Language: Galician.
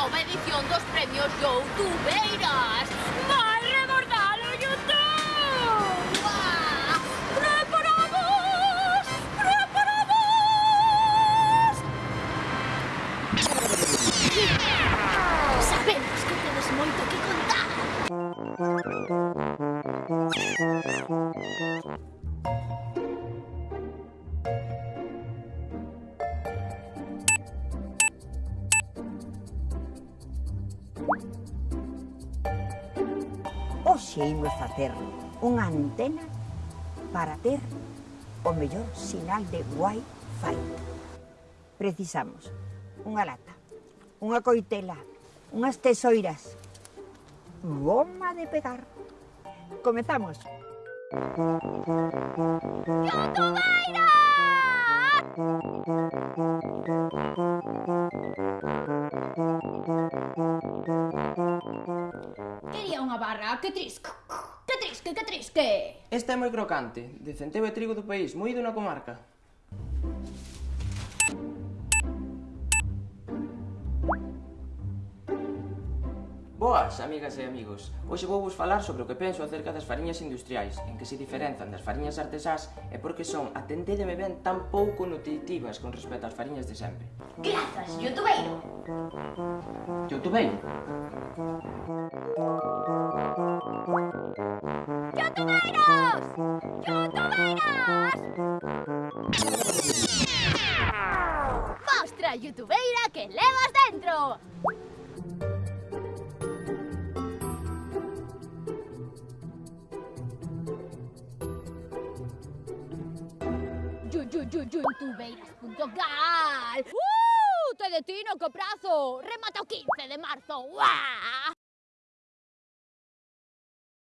nova edición dos premios Youtubeiras. Vai rebordar o Youtube! Uá! Preparados! Preparados! Sabemos que tedes moito que contar. Thank imos facer unha antena para ter o mellor sinal de Wi-Fi. Precisamos unha lata, unha coitela, unhas tesoiras, goma de pegar. Comezamos. Yotobaira! unha barra, que trisque, que trisque, que trisque. Esta é moi crocante, de centeo e trigo do país, moído na comarca. Boas, amigas e amigos. Hoxe vou vos falar sobre o que penso acerca das fariñas industriais, en que se diferenzan das fariñas artesás e porque son, atendédeme ben, tan pouco nutritivas con respecto ás fariñas de sempre. Grazas, youtubeiro! Youtubeiro? Mostra a youtubeira que levas dentro! Youtubeiras.gal Uh! Te detino co prazo! Remata o 15 de marzo! Uah!